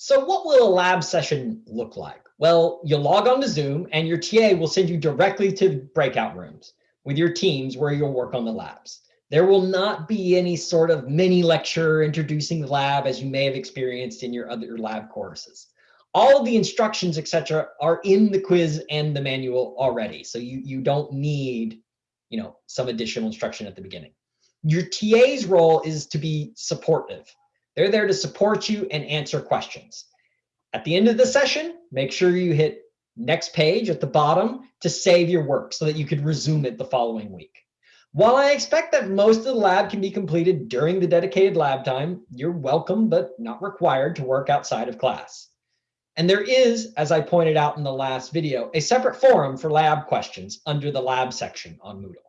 So what will a lab session look like? Well, you'll log on to Zoom and your TA will send you directly to breakout rooms with your teams where you'll work on the labs. There will not be any sort of mini lecture introducing the lab as you may have experienced in your other lab courses. All of the instructions, etc., are in the quiz and the manual already. So you, you don't need you know, some additional instruction at the beginning. Your TA's role is to be supportive. They're there to support you and answer questions. At the end of the session, make sure you hit next page at the bottom to save your work so that you could resume it the following week. While I expect that most of the lab can be completed during the dedicated lab time, you're welcome but not required to work outside of class. And there is, as I pointed out in the last video, a separate forum for lab questions under the lab section on Moodle.